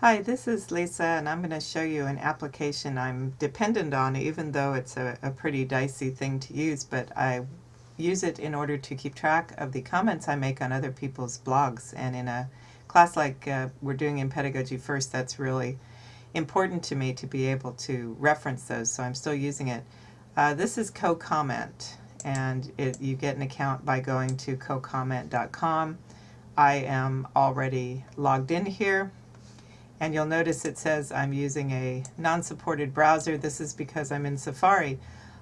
Hi, this is Lisa and I'm going to show you an application I'm dependent on even though it's a, a, pretty dicey thing to use, but I use it in order to keep track of the comments I make on other people's blogs and in a class like uh, we're doing in Pedagogy First that's really important to me to be able to reference those so I'm still using it. Uh, this is CoComment and it, you get an account by going to cocomment.com. I am already logged in here and you'll notice it says I'm using a non-supported browser. This is because I'm in Safari.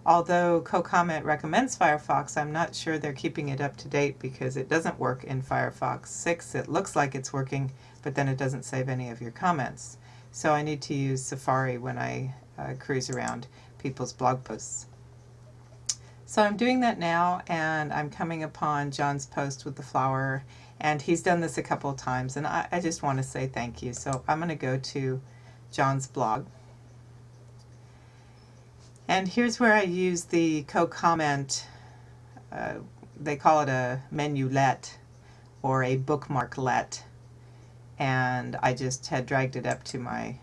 Although CoComment recommends Firefox, I'm not sure they're keeping it up to date because it doesn't work in Firefox 6. It looks like it's working, but then it doesn't save any of your comments. So I need to use Safari when I uh, cruise around people's blog posts. So I'm doing that now and I'm coming upon John's post with the flower and he's done this a couple of times and I, I just want to say thank you. So I'm going to go to John's blog. And here's where I use the co-comment, uh, they call it a menulet or a bookmarklet. And I just had dragged it up to my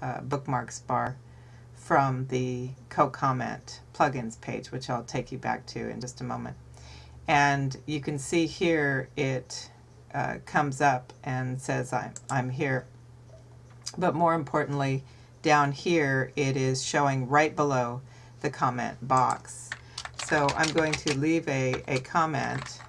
uh, bookmarks bar from the co-comment plugins page, which I'll take you back to in just a moment. And you can see here it uh, comes up and says I'm, I'm here. But more importantly, down here it is showing right below the comment box. So I'm going to leave a, a comment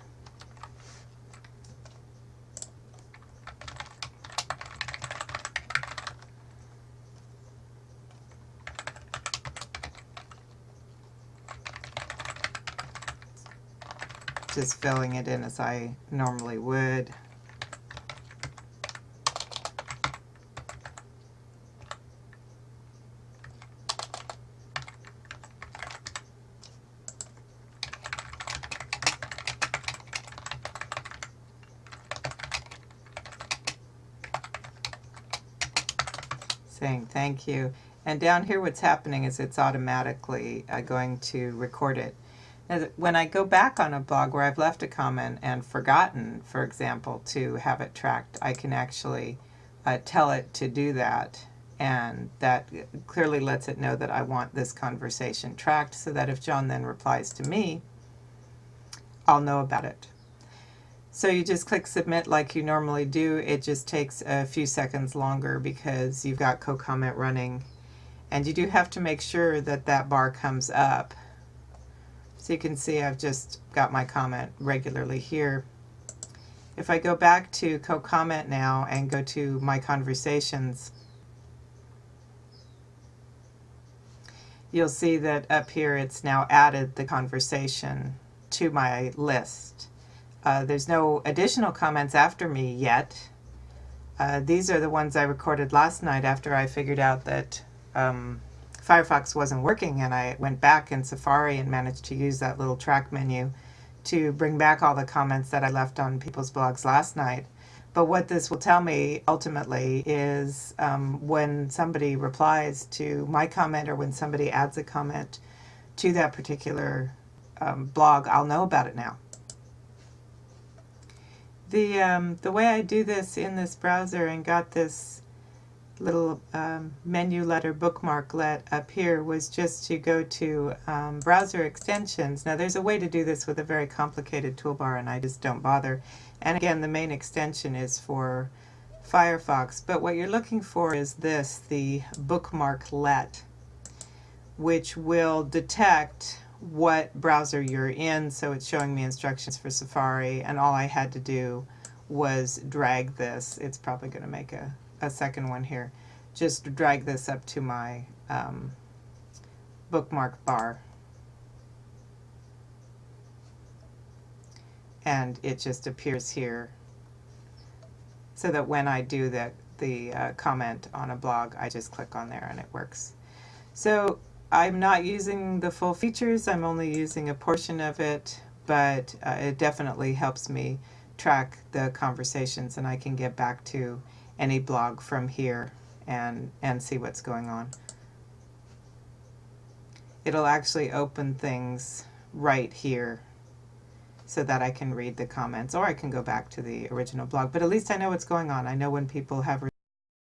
just filling it in as I normally would. saying thank you. And down here what's happening is it's automatically uh, going to record it when I go back on a blog where I've left a comment and forgotten, for example, to have it tracked, I can actually uh, tell it to do that. And that clearly lets it know that I want this conversation tracked so that if John then replies to me, I'll know about it. So you just click submit like you normally do. It just takes a few seconds longer because you've got co-comment running. And you do have to make sure that that bar comes up so you can see I've just got my comment regularly here. If I go back to co-comment now and go to my conversations, you'll see that up here it's now added the conversation to my list. Uh, there's no additional comments after me yet. Uh, these are the ones I recorded last night after I figured out that um, Firefox wasn't working and I went back in Safari and managed to use that little track menu to bring back all the comments that I left on people's blogs last night. But what this will tell me ultimately is um, when somebody replies to my comment or when somebody adds a comment to that particular um, blog, I'll know about it now. The, um, the way I do this in this browser and got this little um, menulet bookmarklet up here was just to go to um, browser extensions. Now there's a way to do this with a very complicated toolbar and I just don't bother. And again the main extension is for Firefox but what you're looking for is this, the bookmarklet which will detect what browser you're in so it's showing me instructions for Safari and all I had to do was drag this. It's probably going to make a a second one here. Just drag this up to my um, bookmark bar. And it just appears here so that when I do the, the uh, comment on a blog, I just click on there and it works. So I'm not using the full features, I'm only using a portion of it, but uh, it definitely helps me track the conversations and I can get back to any blog from here and, and see what's going on. It'll actually open things right here so that I can read the comments or I can go back to the original blog. But at least I know what's going on. I know when people have